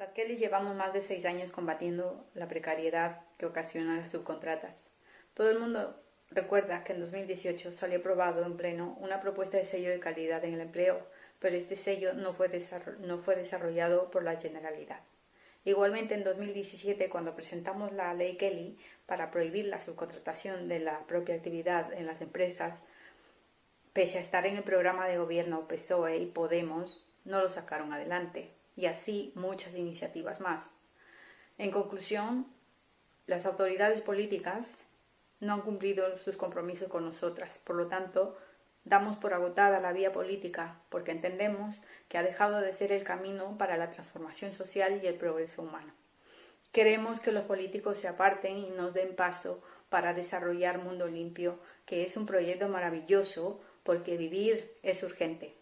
Las Kelly llevamos más de seis años combatiendo la precariedad que ocasiona las subcontratas. Todo el mundo recuerda que en 2018 salió aprobado en pleno una propuesta de sello de calidad en el empleo, pero este sello no fue, no fue desarrollado por la Generalidad. Igualmente, en 2017, cuando presentamos la ley Kelly para prohibir la subcontratación de la propia actividad en las empresas, pese a estar en el programa de gobierno PSOE y Podemos, no lo sacaron adelante y así muchas iniciativas más. En conclusión, las autoridades políticas no han cumplido sus compromisos con nosotras. Por lo tanto, damos por agotada la vía política porque entendemos que ha dejado de ser el camino para la transformación social y el progreso humano. Queremos que los políticos se aparten y nos den paso para desarrollar Mundo Limpio, que es un proyecto maravilloso porque vivir es urgente.